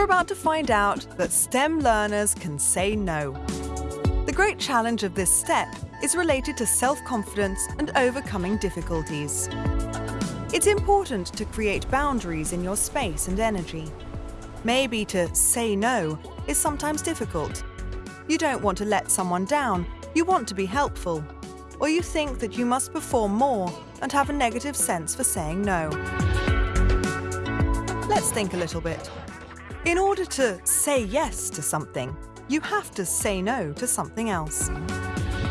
You're about to find out that STEM learners can say no. The great challenge of this step is related to self-confidence and overcoming difficulties. It's important to create boundaries in your space and energy. Maybe to say no is sometimes difficult. You don't want to let someone down, you want to be helpful. Or you think that you must perform more and have a negative sense for saying no. Let's think a little bit. In order to say yes to something, you have to say no to something else.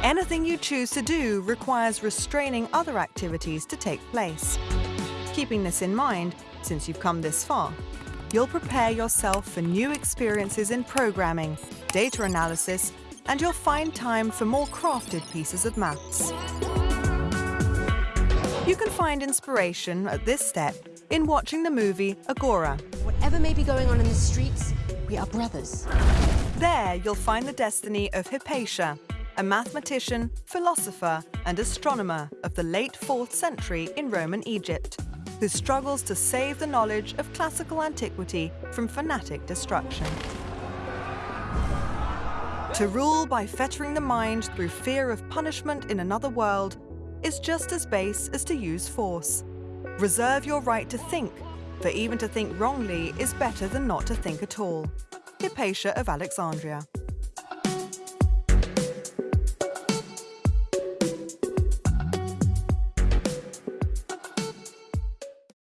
Anything you choose to do requires restraining other activities to take place. Keeping this in mind, since you've come this far, you'll prepare yourself for new experiences in programming, data analysis, and you'll find time for more crafted pieces of maths. You can find inspiration at this step in watching the movie Agora. Whatever may be going on in the streets, we are brothers. There you'll find the destiny of Hypatia, a mathematician, philosopher and astronomer of the late 4th century in Roman Egypt, who struggles to save the knowledge of classical antiquity from fanatic destruction. To rule by fettering the mind through fear of punishment in another world is just as base as to use force. Reserve your right to think, for even to think wrongly is better than not to think at all. Hypatia of Alexandria.